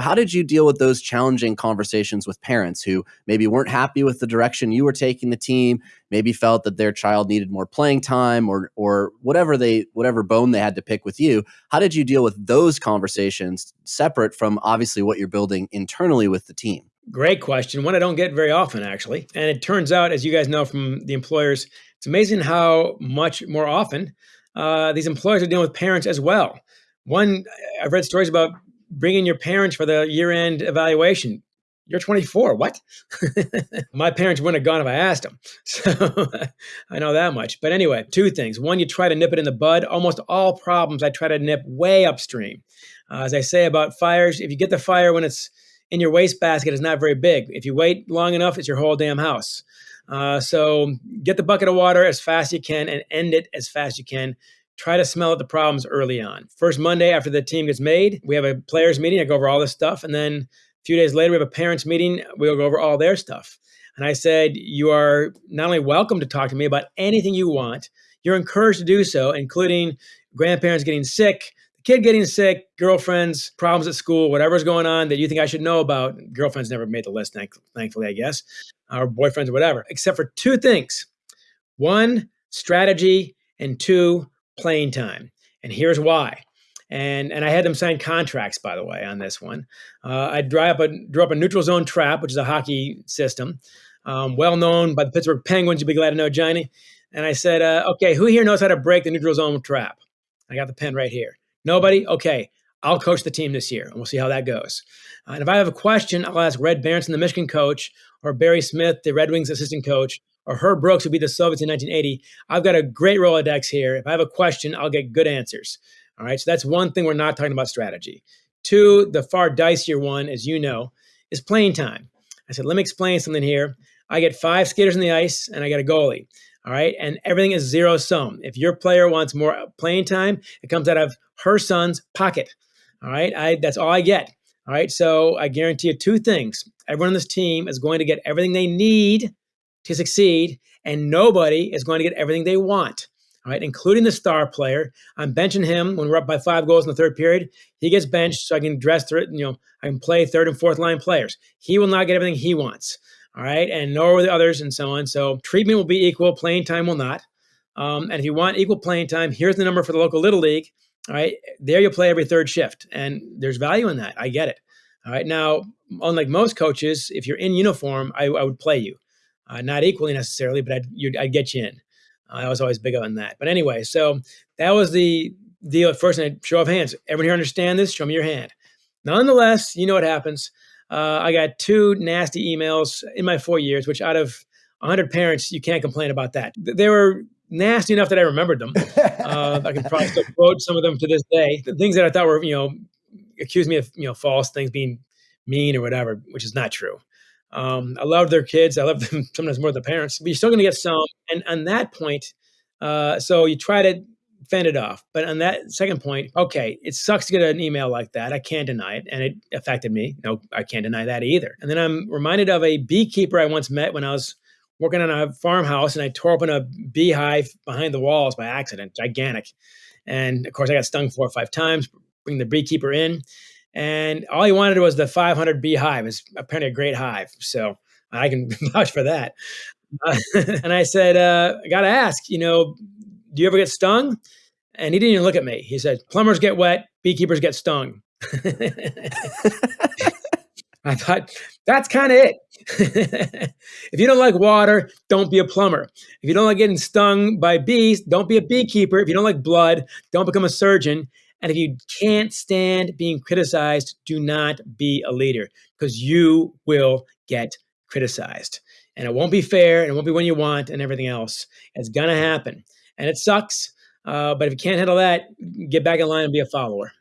How did you deal with those challenging conversations with parents who maybe weren't happy with the direction you were taking the team, maybe felt that their child needed more playing time or or whatever they whatever bone they had to pick with you? How did you deal with those conversations separate from obviously what you're building internally with the team? Great question. One I don't get very often, actually. And it turns out, as you guys know from the employers, it's amazing how much more often uh, these employers are dealing with parents as well. One, I've read stories about bringing in your parents for the year end evaluation. You're 24. What? My parents wouldn't have gone if I asked them. So I know that much. But anyway, two things. One, you try to nip it in the bud. Almost all problems I try to nip way upstream. Uh, as I say about fires, if you get the fire when it's in your wastebasket, it's not very big. If you wait long enough, it's your whole damn house. Uh, so get the bucket of water as fast as you can and end it as fast as you can try to smell out the problems early on. First Monday after the team gets made, we have a players meeting. I go over all this stuff. And then a few days later, we have a parents meeting. We'll go over all their stuff. And I said, You are not only welcome to talk to me about anything you want, you're encouraged to do so, including grandparents getting sick, kid getting sick, girlfriends, problems at school, whatever's going on that you think I should know about. Girlfriends never made the list, thankfully, I guess, or boyfriends or whatever, except for two things one, strategy, and two, playing time. And here's why. And, and I had them sign contracts, by the way, on this one. Uh, I drew up, a, drew up a neutral zone trap, which is a hockey system, um, well known by the Pittsburgh Penguins. You'll be glad to know, Johnny. And I said, uh, okay, who here knows how to break the neutral zone trap? I got the pen right here. Nobody? Okay, I'll coach the team this year, and we'll see how that goes. Uh, and if I have a question, I'll ask Red Berenson, the Michigan coach, or Barry Smith, the Red Wings assistant coach, or Herb Brooks would be the Soviets in 1980. I've got a great Rolodex here. If I have a question, I'll get good answers. All right. So that's one thing we're not talking about strategy. Two, the far dicier one, as you know, is playing time. I said, let me explain something here. I get five skaters in the ice and I got a goalie. All right. And everything is zero sum. If your player wants more playing time, it comes out of her son's pocket. All right. I, that's all I get. All right. So I guarantee you two things. Everyone on this team is going to get everything they need to succeed, and nobody is going to get everything they want. All right, including the star player. I'm benching him when we're up by five goals in the third period. He gets benched so I can dress through it. And, you know, I can play third and fourth line players. He will not get everything he wants. All right, and nor will the others, and so on. So treatment will be equal, playing time will not. Um, and if you want equal playing time, here's the number for the local little league. All right, there you'll play every third shift, and there's value in that. I get it. All right, now unlike most coaches, if you're in uniform, I, I would play you uh, not equally necessarily, but I'd, I'd get you in. Uh, I was always big on that. But anyway, so that was the deal at first. And I'd show of hands. Everyone here understand this? Show me your hand. Nonetheless, you know what happens. Uh, I got two nasty emails in my four years, which out of 100 parents, you can't complain about that. They were nasty enough that I remembered them. Uh, I can probably still quote some of them to this day. The things that I thought were, you know, accused me of, you know, false things, being mean or whatever, which is not true. Um, I love their kids. I love them sometimes more than the parents, but you're still going to get some. And on that point, uh, so you try to fend it off. But on that second point, okay, it sucks to get an email like that. I can't deny it. And it affected me. No, I can't deny that either. And then I'm reminded of a beekeeper I once met when I was working on a farmhouse and I tore open a beehive behind the walls by accident, gigantic. And of course, I got stung four or five times, bring the beekeeper in and all he wanted was the 500 beehive. It's apparently a great hive, so I can vouch for that. Uh, and I said, uh, I got to ask, you know, do you ever get stung? And he didn't even look at me. He said, plumbers get wet, beekeepers get stung. I thought that's kind of it. if you don't like water, don't be a plumber. If you don't like getting stung by bees, don't be a beekeeper. If you don't like blood, don't become a surgeon. And if you can't stand being criticized, do not be a leader because you will get criticized. And it won't be fair and it won't be when you want and everything else. It's going to happen. And it sucks. Uh, but if you can't handle that, get back in line and be a follower.